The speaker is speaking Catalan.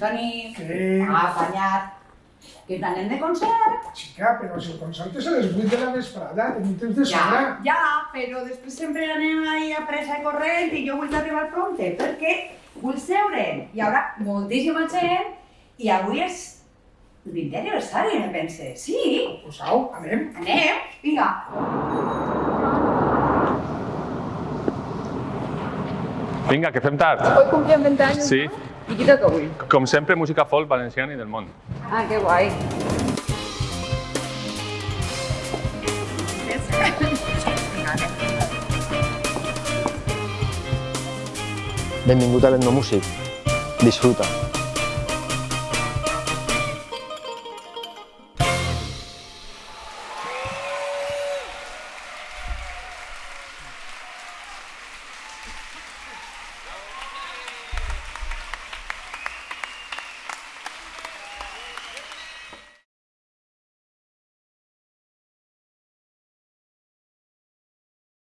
Toni, Què? ha apanyat. Que t'anem de concert. Xica, però si el concert és a les 8 de la vesprada, tenim temps de Ja, sobra. ja, però després sempre anem ahí a pressa i corrent i jo vull arribar prompte perquè vull seure. Hi haurà moltíssima gent i avui és el 20 aniversari, me pense. Sí, Pues au, anem. anem, vinga. Vinga, que fem tard. Hoy cumplían 20 años. Sí, ¿no? ¿Y qué toca hoy? com sempre, música folk valenciana i del món. Ah, qué guay. Benvingut a l'Etnomúsic. Disfruta.